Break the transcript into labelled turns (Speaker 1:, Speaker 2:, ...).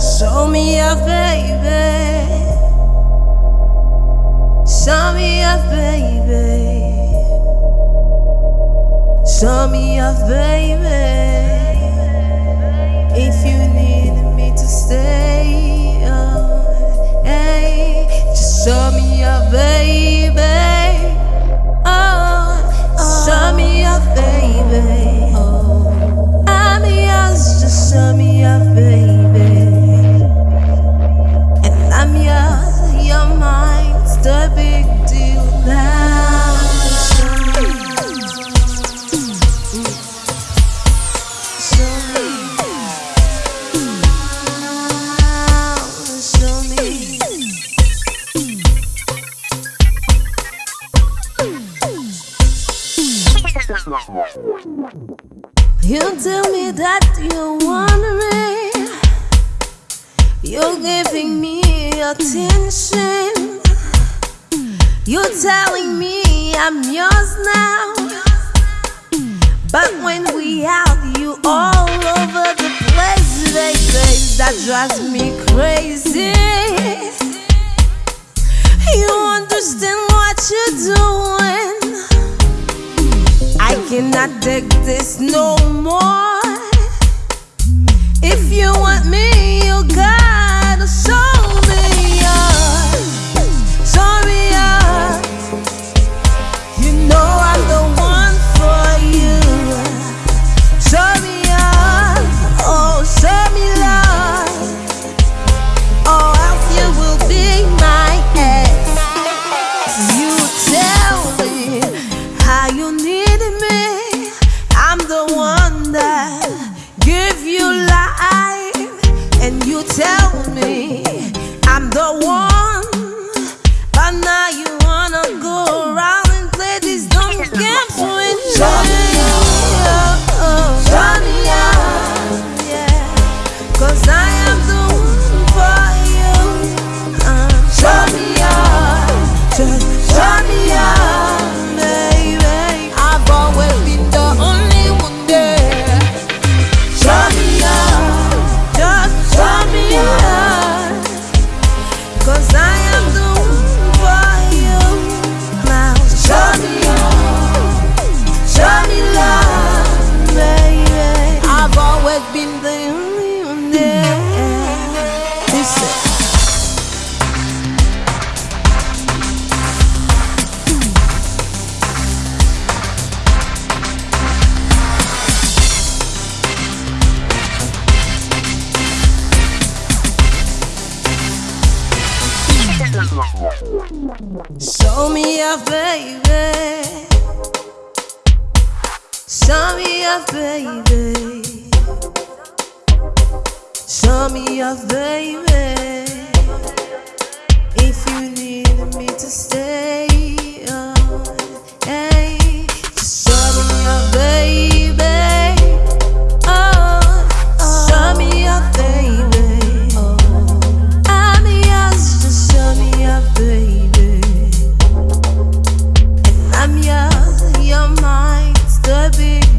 Speaker 1: Show me your baby. Show me your baby. Show me your baby. You tell me that you want me You're giving me attention. You're telling me I'm yours now. But when we out, you all over the place They say that drives me cannot dig this no more. If you want me, you'll You tell me I'm the one. Show me your baby. Show me your baby. Show me your baby. If you need me to stay. be